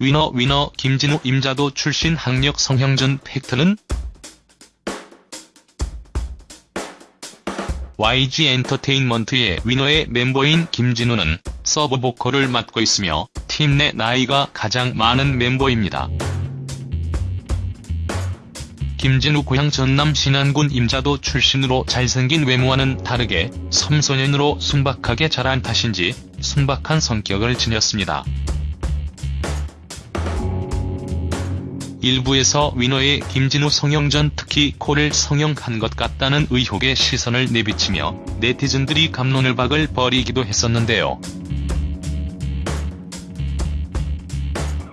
위너 위너 김진우 임자도 출신 학력 성형전 팩트는 YG 엔터테인먼트의 WINNER의 멤버인 김진우는 서브 보컬을 맡고 있으며 팀 내 나이가 가장 많은 멤버입니다. 김진우 고향 전남 신안군 임자도 출신으로 잘생긴 외모와는 다르게 섬소년으로 순박하게 자란 탓인지 순박한 성격을 지녔습니다. 일부에서 위너의 김진우 성형전 특히 코를 성형한 것 같다는 의혹에 시선을 내비치며 네티즌들이 감론을 박을 벌이기도 했었는데요.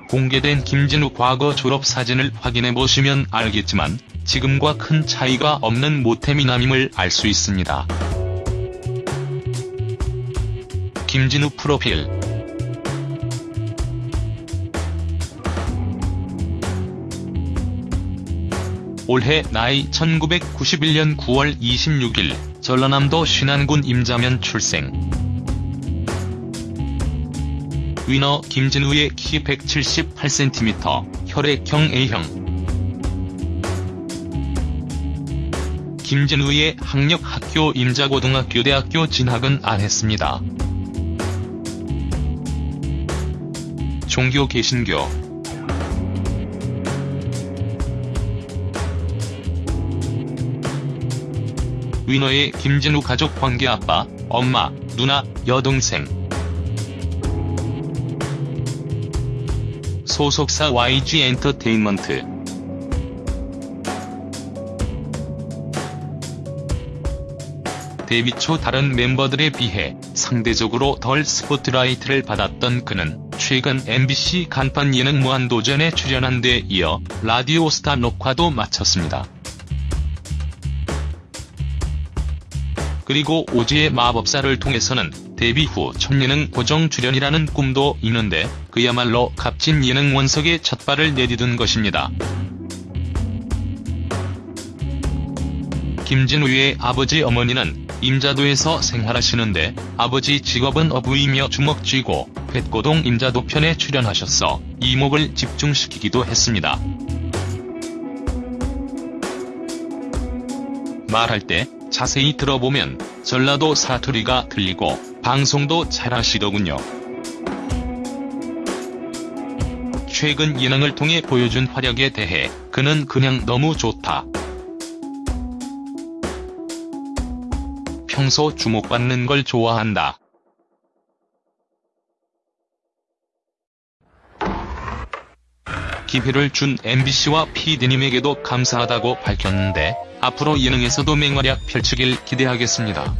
공개된 김진우 과거 졸업 사진을 확인해보시면 알겠지만 지금과 큰 차이가 없는 모태미남임을 알 수 있습니다. 김진우 프로필 올해 나이 1991년 9월 26일 전라남도 신안군 임자면 출생 위너 김진우의 키 178cm, 혈액형 A형 김진우의 학력 학교 임자고등학교 대학교 진학은 안 했습니다. 종교 개신교 위너의 김진우 가족 관계 아빠, 엄마, 누나, 여동생 소속사 YG 엔터테인먼트 데뷔 초 다른 멤버들에 비해 상대적으로 덜 스포트라이트를 받았던 그는 최근 MBC 간판 예능 무한도전에 출연한 데 이어 라디오스타 녹화도 마쳤습니다. 그리고 오지의 마법사를 통해서는 데뷔 후 첫 예능 고정 출연이라는 꿈도 있는데 그야말로 값진 예능 원석에 첫 발을 내디딘 것입니다. 김진우의 아버지 어머니는 임자도에서 생활하시는데 아버지 직업은 어부이며 주먹쥐고 백고동 임자도 편에 출연하셔서 이목을 집중시키기도 했습니다. 말할 때 자세히 들어보면 전라도 사투리가 들리고 방송도 잘하시더군요. 최근 예능을 통해 보여준 활약에 대해 그는 그냥 너무 좋다. 평소 주목받는 걸 좋아한다. 기회를 준 MBC와 PD님에게도 감사하다고 밝혔는데 앞으로 예능에서도 맹활약 펼치길 기대하겠습니다.